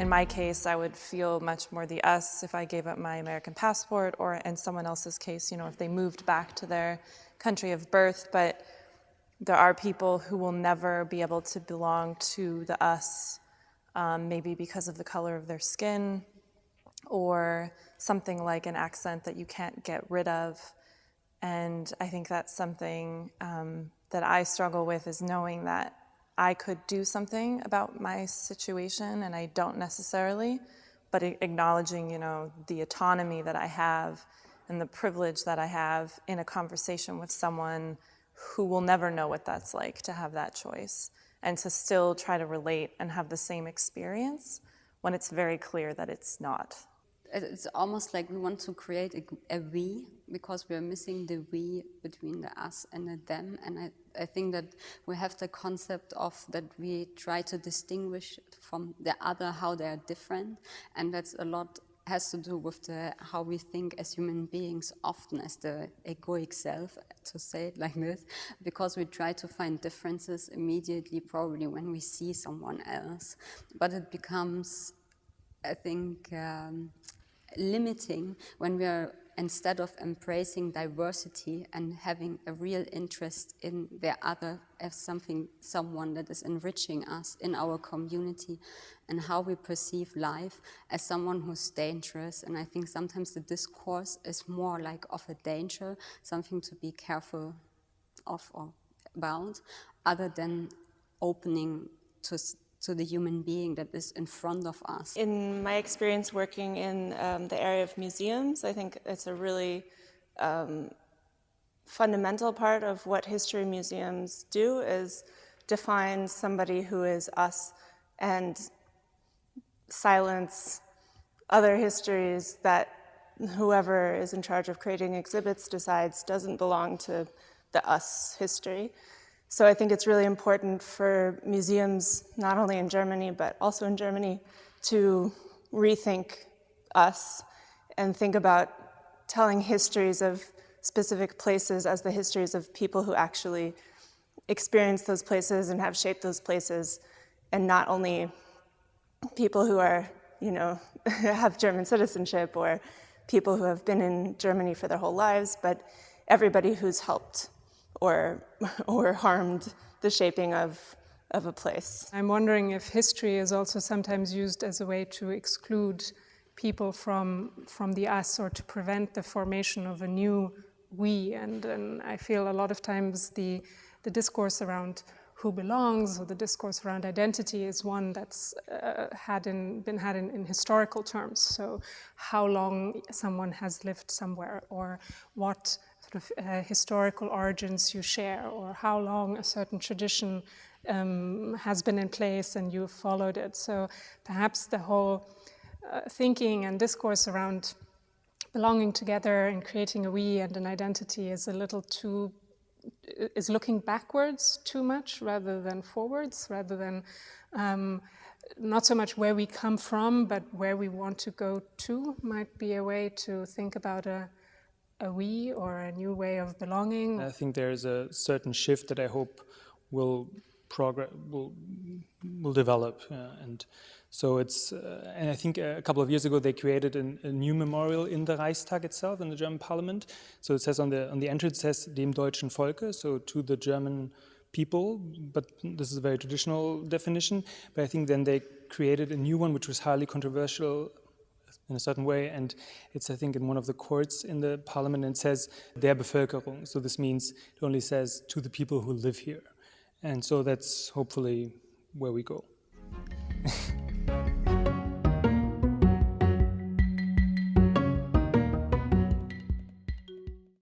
In my case, I would feel much more the us if I gave up my American passport or in someone else's case, you know, if they moved back to their country of birth. But there are people who will never be able to belong to the us, um, maybe because of the color of their skin or something like an accent that you can't get rid of. And I think that's something um, that I struggle with is knowing that I could do something about my situation and I don't necessarily, but acknowledging, you know, the autonomy that I have and the privilege that I have in a conversation with someone who will never know what that's like to have that choice and to still try to relate and have the same experience when it's very clear that it's not. It's almost like we want to create a, a we because we're missing the we between the us and the them. And I, I think that we have the concept of that we try to distinguish from the other how they are different. And that's a lot has to do with the, how we think as human beings, often as the egoic self, to say it like this, because we try to find differences immediately, probably when we see someone else. But it becomes, I think, um, limiting when we are instead of embracing diversity and having a real interest in the other as something, someone that is enriching us in our community and how we perceive life as someone who's dangerous. And I think sometimes the discourse is more like of a danger, something to be careful of or about, other than opening to to the human being that is in front of us. In my experience working in um, the area of museums, I think it's a really um, fundamental part of what history museums do is define somebody who is us and silence other histories that whoever is in charge of creating exhibits decides doesn't belong to the us history. So I think it's really important for museums, not only in Germany, but also in Germany, to rethink us and think about telling histories of specific places as the histories of people who actually experience those places and have shaped those places, and not only people who are, you know, have German citizenship or people who have been in Germany for their whole lives, but everybody who's helped or, or harmed the shaping of, of a place. I'm wondering if history is also sometimes used as a way to exclude people from, from the us or to prevent the formation of a new we. And, and I feel a lot of times the, the discourse around who belongs or the discourse around identity is one that's uh, had in, been had in, in, historical terms. So how long someone has lived somewhere or what of uh, historical origins you share or how long a certain tradition um, has been in place and you've followed it. So perhaps the whole uh, thinking and discourse around belonging together and creating a we and an identity is a little too is looking backwards too much rather than forwards, rather than um, not so much where we come from, but where we want to go to might be a way to think about a, a we or a new way of belonging? I think there's a certain shift that I hope will progress will will develop uh, and so it's uh, and I think a couple of years ago they created an, a new memorial in the Reichstag itself in the German parliament so it says on the on the entrance says dem deutschen Volke so to the German people but this is a very traditional definition but I think then they created a new one which was highly controversial in a certain way. And it's, I think, in one of the courts in the parliament and says der Bevölkerung. So this means it only says to the people who live here. And so that's hopefully where we go.